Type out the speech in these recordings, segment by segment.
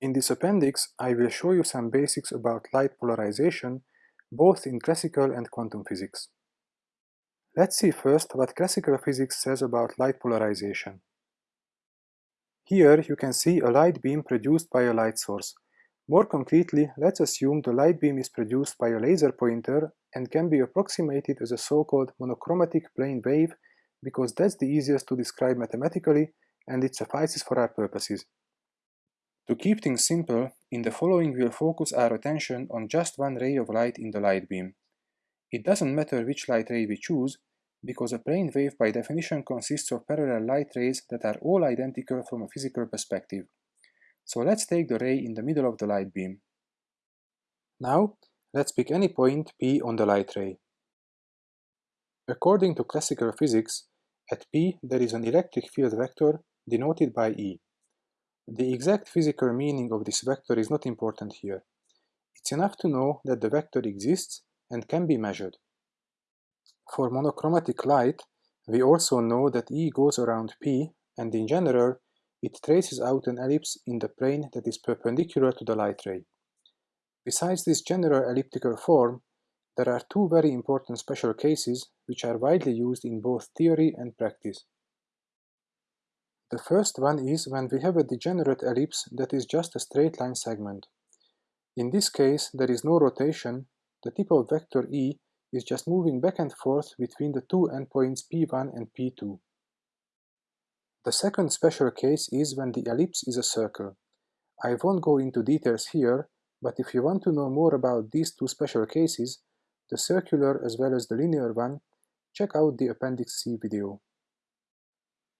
In this appendix, I will show you some basics about light polarization, both in classical and quantum physics. Let's see first what classical physics says about light polarization. Here you can see a light beam produced by a light source. More concretely, let's assume the light beam is produced by a laser pointer and can be approximated as a so-called monochromatic plane wave because that's the easiest to describe mathematically and it suffices for our purposes. To keep things simple, in the following we'll focus our attention on just one ray of light in the light beam. It doesn't matter which light ray we choose, because a plane wave by definition consists of parallel light rays that are all identical from a physical perspective. So let's take the ray in the middle of the light beam. Now, let's pick any point P on the light ray. According to classical physics, at P there is an electric field vector denoted by E. The exact physical meaning of this vector is not important here. It's enough to know that the vector exists and can be measured. For monochromatic light, we also know that E goes around P and in general it traces out an ellipse in the plane that is perpendicular to the light ray. Besides this general elliptical form, there are two very important special cases which are widely used in both theory and practice. The first one is when we have a degenerate ellipse that is just a straight line segment. In this case, there is no rotation, the tip of vector E is just moving back and forth between the two endpoints P1 and P2. The second special case is when the ellipse is a circle. I won't go into details here, but if you want to know more about these two special cases, the circular as well as the linear one, check out the Appendix C video.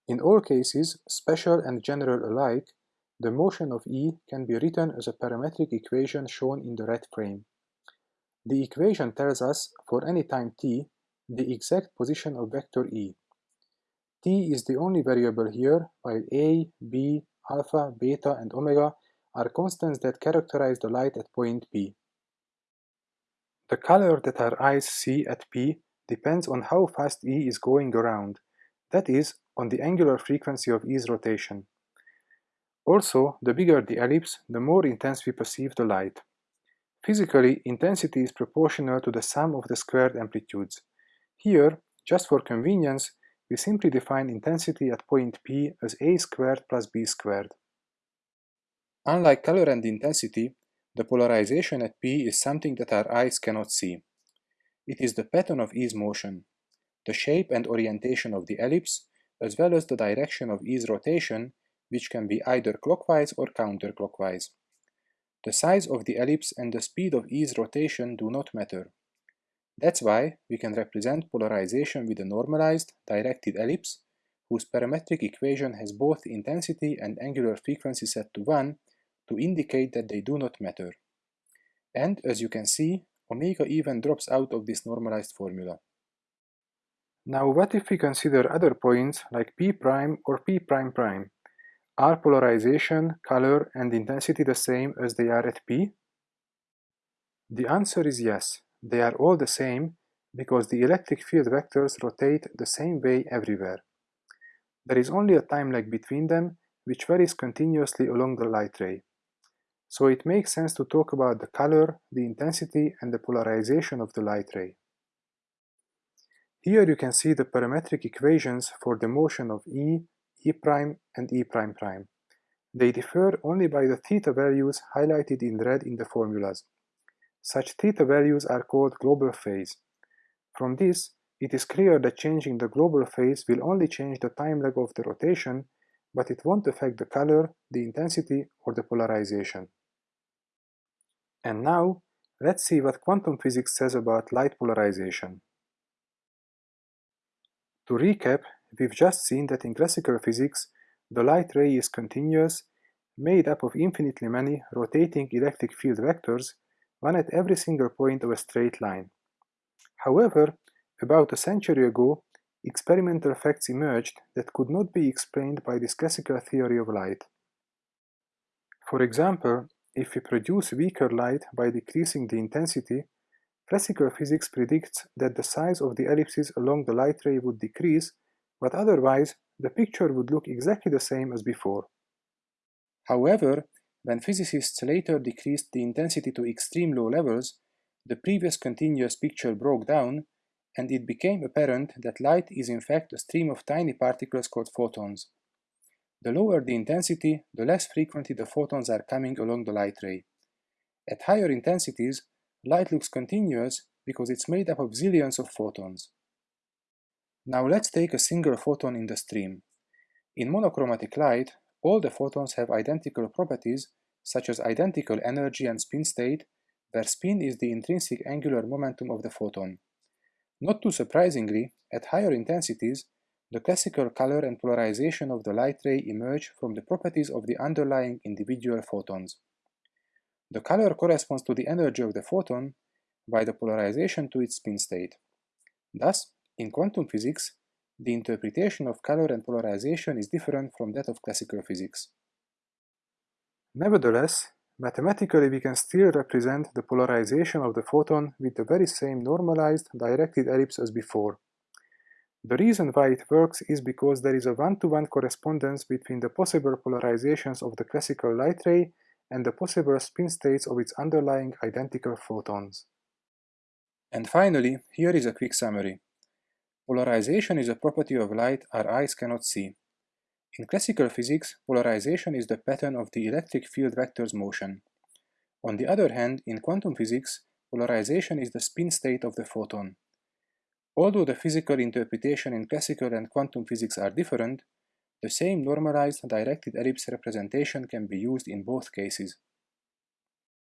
In all cases, special and general alike, the motion of E can be written as a parametric equation shown in the red frame. The equation tells us, for any time t, the exact position of vector E. t is the only variable here, while a, b, alpha, beta, and omega are constants that characterize the light at point P. The color that our eyes see at P depends on how fast E is going around, that is, on the angular frequency of E's rotation. Also, the bigger the ellipse, the more intense we perceive the light. Physically, intensity is proportional to the sum of the squared amplitudes. Here, just for convenience, we simply define intensity at point P as a squared plus b squared. Unlike color and intensity, the polarization at P is something that our eyes cannot see. It is the pattern of E's motion, the shape and orientation of the ellipse, as well as the direction of E's rotation, which can be either clockwise or counterclockwise. The size of the ellipse and the speed of E's rotation do not matter. That's why we can represent polarization with a normalized, directed ellipse, whose parametric equation has both intensity and angular frequency set to 1 to indicate that they do not matter. And, as you can see, omega even drops out of this normalized formula. Now what if we consider other points like p' prime or p''? prime prime? Are polarization, color, and intensity the same as they are at P? The answer is yes, they are all the same because the electric field vectors rotate the same way everywhere. There is only a time lag between them which varies continuously along the light ray. So it makes sense to talk about the color, the intensity, and the polarization of the light ray. Here you can see the parametric equations for the motion of E E' prime and E''. Prime. They differ only by the theta values highlighted in red in the formulas. Such theta values are called global phase. From this, it is clear that changing the global phase will only change the time lag of the rotation, but it won't affect the color, the intensity, or the polarization. And now, let's see what quantum physics says about light polarization. To recap, we've just seen that in classical physics, the light ray is continuous, made up of infinitely many rotating electric field vectors, one at every single point of a straight line. However, about a century ago, experimental facts emerged that could not be explained by this classical theory of light. For example, if we produce weaker light by decreasing the intensity, classical physics predicts that the size of the ellipses along the light ray would decrease but otherwise the picture would look exactly the same as before. However, When physicists later decreased the intensity to extreme low levels, the previous continuous picture broke down, and it became apparent that light is in fact a stream of tiny particles called photons. The lower the intensity, the less frequently the photons are coming along the light ray. At higher intensities, light looks continuous because it's made up of zillions of photons. Now let's take a single photon in the stream. In monochromatic light, all the photons have identical properties, such as identical energy and spin state, where spin is the intrinsic angular momentum of the photon. Not too surprisingly, at higher intensities, the classical color and polarization of the light ray emerge from the properties of the underlying individual photons. The color corresponds to the energy of the photon, by the polarization to its spin state. Thus, in quantum physics, the interpretation of color and polarization is different from that of classical physics. Nevertheless, mathematically we can still represent the polarization of the photon with the very same normalized directed ellipse as before. The reason why it works is because there is a one-to-one -one correspondence between the possible polarizations of the classical light ray and the possible spin states of its underlying identical photons. And finally, here is a quick summary. Polarization is a property of light our eyes cannot see. In classical physics, polarization is the pattern of the electric field vector's motion. On the other hand, in quantum physics, polarization is the spin state of the photon. Although the physical interpretation in classical and quantum physics are different, the same normalized directed ellipse representation can be used in both cases.